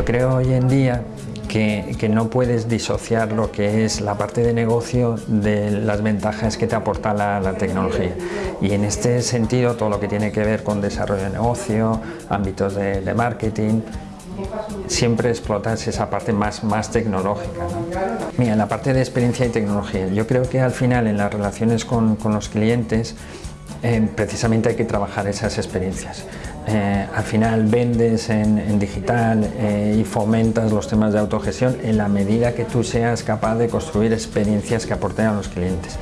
Yo creo hoy en día que, que, no puedes disociar lo que es la parte de negocio de las ventajas que te aporta la, la, tecnología. Y en este sentido, todo lo que tiene que ver con desarrollo de negocio, ámbitos de, marketing, siempre explotas esa parte más, más tecnológica. ¿no? Mira, la parte de experiencia y tecnología, yo creo que al final en las relaciones con, con los clientes eh, precisamente hay que trabajar esas experiencias. Eh, al final vendes en, digital eh, y fomentas los temas de autogestión en la medida que tú seas capaz de construir experiencias que aporten a los clientes.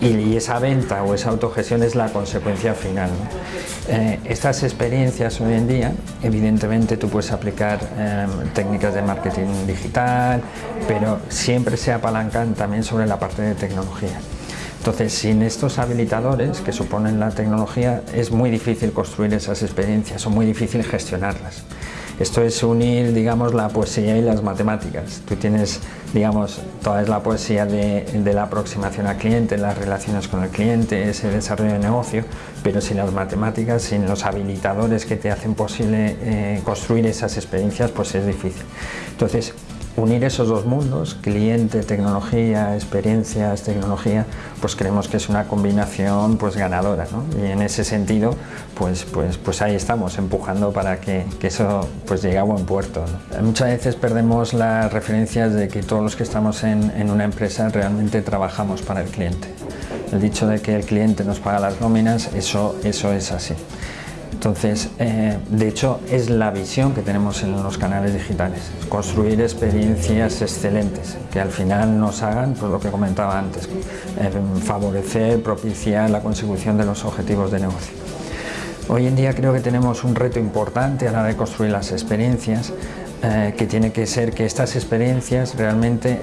Y, esa venta o esa autogestión es la consecuencia final. Eh, estas experiencias hoy en día, evidentemente tú puedes aplicar técnicas de marketing digital, pero siempre se apalancan también sobre la parte de tecnología. Entonces, sin estos habilitadores que suponen la tecnología, es muy difícil construir esas experiencias o muy difícil gestionarlas. Esto es unir, digamos, la poesía y las matemáticas. Tú tienes, digamos, toda es la poesía de, de, la aproximación al cliente, las relaciones con el cliente, ese desarrollo de negocio, pero sin las matemáticas, sin los habilitadores que te hacen posible eh, construir esas experiencias, pues es difícil. Entonces, unir esos dos mundos, cliente, tecnología, experiencias, tecnología, pues creemos que es una combinación pues ganadora, ¿no? Y en ese sentido, pues, pues, pues ahí estamos, empujando para que, que eso pues llegue a buen puerto. Muchas veces perdemos las referencias de que todos los que estamos en, en una empresa realmente trabajamos para el cliente. El dicho de que el cliente nos paga las nóminas, eso, eso es así. Entonces, eh, de hecho, es la visión que tenemos en los canales digitales, construir experiencias excelentes que al final nos hagan, pues lo que comentaba antes, eh, favorecer, propiciar la consecución de los objetivos de negocio. Hoy en día creo que tenemos un reto importante a la hora de construir las experiencias, eh, que tiene que ser que estas experiencias realmente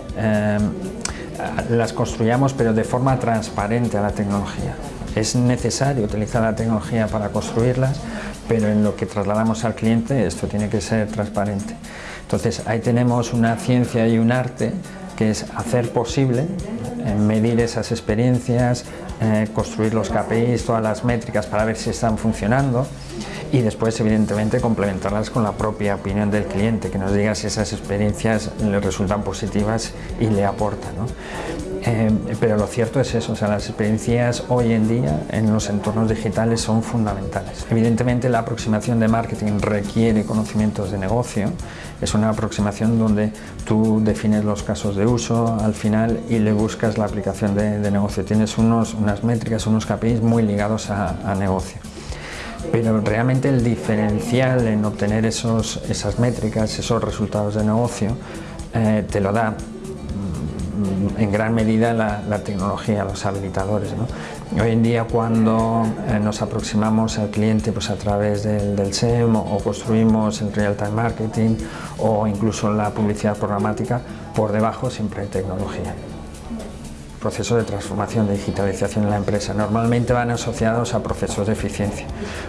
las construyamos pero de forma transparente a la tecnología. Es necesario utilizar la tecnología para construirlas, pero en lo que trasladamos al cliente esto tiene que ser transparente. Entonces ahí tenemos una ciencia y un arte que es hacer posible eh, medir esas experiencias, eh, construir los KPIs, todas las métricas para ver si están funcionando y después evidentemente complementarlas con la propia opinión del cliente, que nos diga si esas experiencias le resultan positivas y le aportan. ¿no? Eh, pero lo cierto es eso, o sea, las experiencias hoy en día en los entornos digitales son fundamentales. Evidentemente la aproximación de marketing requiere conocimientos de negocio, es una aproximación donde tú defines los casos de uso al final y le buscas la aplicación de, negocio. Tienes unos, unas métricas, unos KPIs muy ligados a, a negocio pero realmente el diferencial en obtener esos, esas métricas, esos resultados de negocio, eh, te lo da en gran medida la, tecnología, los habilitadores. ¿no? Hoy en día cuando eh, nos aproximamos al cliente pues a través del, del SEM o, o construimos el real-time marketing o incluso la publicidad programática, por debajo siempre hay tecnología procesos de transformación, de digitalización en la empresa. Normalmente van asociados a procesos de eficiencia.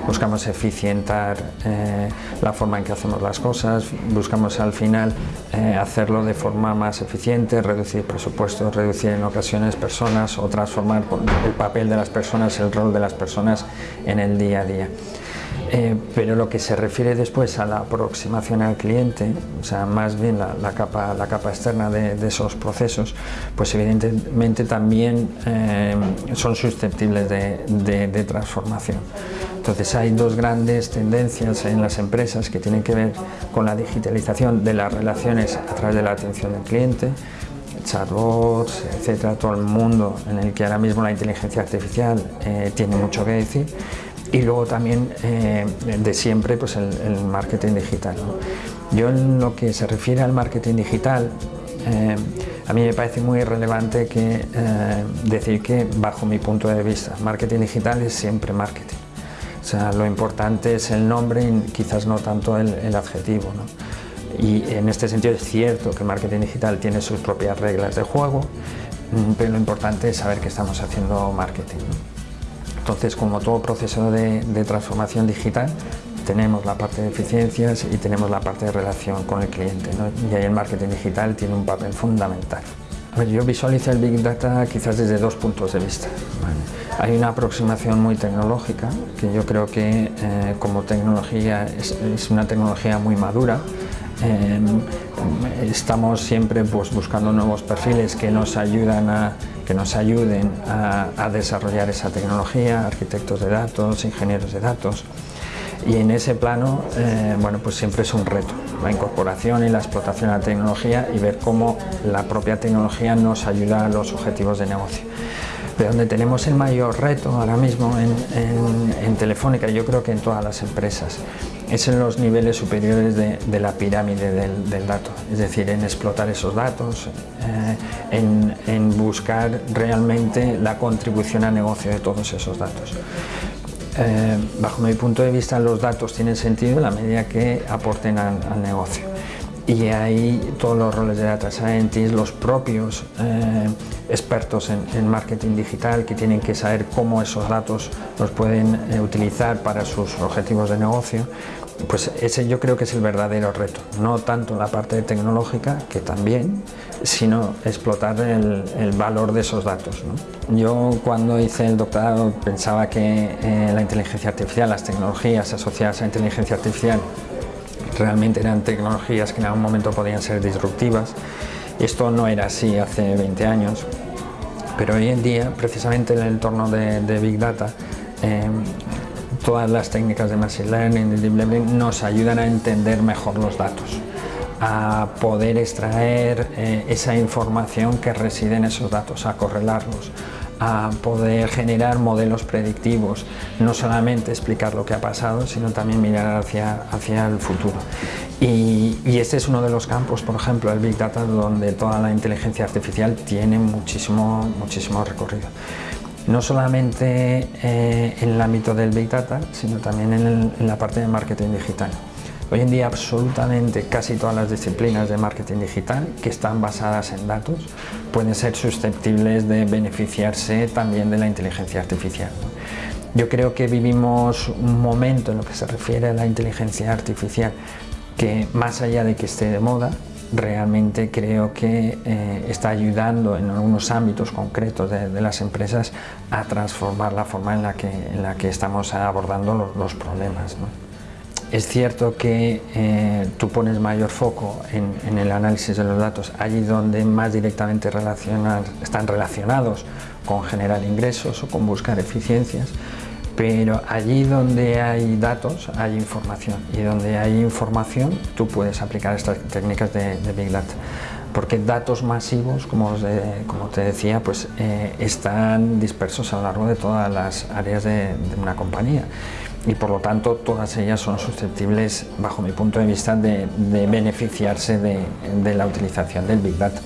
Buscamos eficientar eh, la forma en que hacemos las cosas, buscamos al final eh, hacerlo de forma más eficiente, reducir presupuestos, reducir en ocasiones personas o transformar el papel de las personas, el rol de las personas en el día a día. Eh, pero lo que se refiere después a la aproximación al cliente, o sea, más bien la, capa, externa de, esos procesos, pues evidentemente también eh, son susceptibles de, transformación. Entonces hay dos grandes tendencias en las empresas que tienen que ver con la digitalización de las relaciones a través de la atención del cliente, chatbots, etcétera, todo el mundo en el que ahora mismo la inteligencia artificial eh, tiene mucho que decir y luego también eh, de siempre pues el, marketing digital. Yo en lo que se refiere al marketing digital, eh, a mí me parece muy relevante que, eh, decir que bajo mi punto de vista, marketing digital es siempre marketing. O sea, lo importante es el nombre y quizás no tanto el, el adjetivo. ¿no? Y en este sentido es cierto que el marketing digital tiene sus propias reglas de juego, mm, pero lo importante es saber que estamos haciendo marketing. Entonces, como todo proceso de, de, transformación digital, tenemos la parte de eficiencias y tenemos la parte de relación con el cliente. ¿no? Y ahí el marketing digital tiene un papel fundamental. Yo visualizo el Big Data quizás desde dos puntos de vista. ¿vale? Hay una aproximación muy tecnológica, que yo creo que eh, como tecnología es, es, una tecnología muy madura, estamos siempre pues, buscando nuevos perfiles que nos, ayudan a, que nos ayuden a, desarrollar esa tecnología, arquitectos de datos, ingenieros de datos. Y en ese plano, eh, bueno, pues siempre es un reto, la incorporación y la explotación de la tecnología y ver cómo la propia tecnología nos ayuda a los objetivos de negocio. Pero donde tenemos el mayor reto ahora mismo en, Telefónica, yo creo que en todas las empresas, es en los niveles superiores de, la pirámide del, dato, es decir, en explotar esos datos, eh, en, buscar realmente la contribución al negocio de todos esos datos. Eh, bajo mi punto de vista los datos tienen sentido en la medida que aporten al negocio y ahí todos los roles de Data Scientist, los propios eh, expertos en, marketing digital que tienen que saber cómo esos datos los pueden eh, utilizar para sus objetivos de negocio, pues ese yo creo que es el verdadero reto, no tanto la parte tecnológica, que también, sino explotar el, valor de esos datos. Yo cuando hice el doctorado pensaba que eh, la inteligencia artificial, las tecnologías asociadas a inteligencia artificial realmente eran tecnologías que en algún momento podían ser disruptivas. Esto no era así hace 20 años, pero hoy en día, precisamente en el entorno de, Big Data, em, todas las técnicas de Machine Learning, de Deep Learning, nos ayudan a entender mejor los datos a poder extraer eh, esa información que reside en esos datos, a correlarlos, a poder generar modelos predictivos, no solamente explicar lo que ha pasado, sino también mirar hacia, hacia el futuro. Y, este es uno de los campos, por ejemplo, el Big Data, donde toda la inteligencia artificial tiene muchísimo, muchísimo recorrido. No solamente eh, en el ámbito del Big Data, sino también en la parte de marketing digital. Hoy en día absolutamente casi todas las disciplinas de marketing digital que están basadas en datos pueden ser susceptibles de beneficiarse también de la inteligencia artificial. Yo creo que vivimos un momento en lo que se refiere a la inteligencia artificial que más allá de que esté de moda, realmente creo que eh, está ayudando en algunos ámbitos concretos de, las empresas a transformar la forma en la que, en la que estamos abordando los, problemas. Es cierto que eh, tú pones mayor foco en, el análisis de los datos allí donde más directamente están relacionados con generar ingresos o con buscar eficiencias, pero allí donde hay datos hay información. Y donde hay información tú puedes aplicar estas técnicas de, Big Data. Porque datos masivos, como, te decía, pues, eh, están dispersos a lo largo de todas las áreas de una compañía y por lo tanto todas ellas son susceptibles, bajo mi punto de vista, de, beneficiarse de la utilización del Big Data.